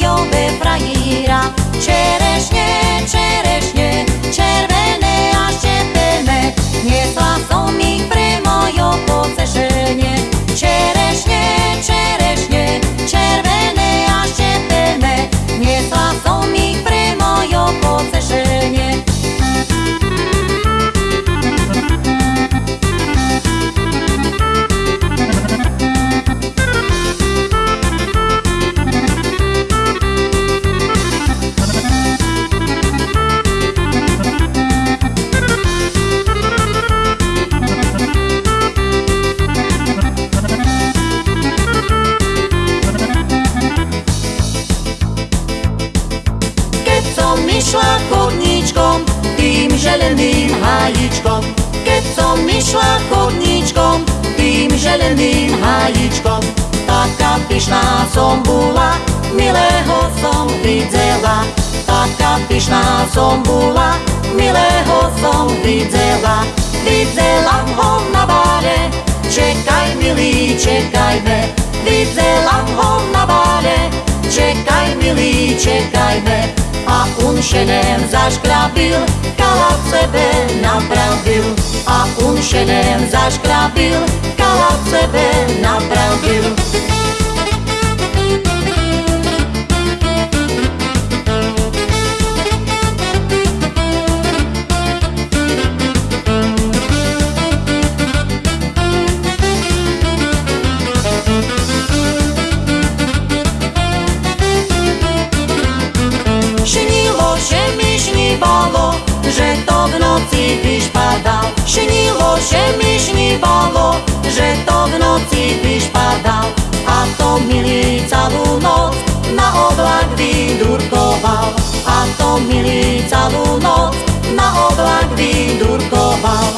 io me fraira išla chodníčkom, tým želeným hájičkom. Keď som išla chodníčkom, tým želeným hájičkom. Taká pyšná som bola, milého som videla. Taká pyšná som bola, milého som videla. Videla ho na bare, čekaj milý, čekajme. Videla ho na bare, čekaj milý, čekajme. A unšenem zaškrabil, kala sebe napravil. A unšenem zaškrabil, kala sebe napravil. Že to v noci vyšpadal. Šinilo že mi šnívalo, že to v noci vyšpadal. A to milý celú noc na oblak vydurkoval. A to milý celú noc na oblak vydurkoval.